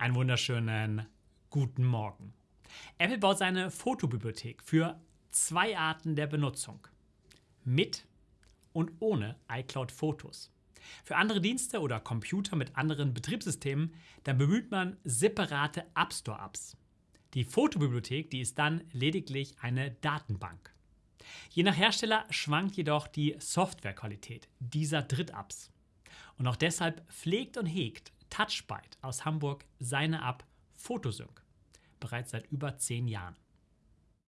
Einen wunderschönen guten Morgen. Apple baut seine Fotobibliothek für zwei Arten der Benutzung. Mit und ohne iCloud Fotos. Für andere Dienste oder Computer mit anderen Betriebssystemen, dann bemüht man separate App Store Apps. Die Fotobibliothek, die ist dann lediglich eine Datenbank. Je nach Hersteller schwankt jedoch die Softwarequalität dieser Dritt-Apps. Und auch deshalb pflegt und hegt Touchbyte aus Hamburg seine App Photosync bereits seit über zehn Jahren.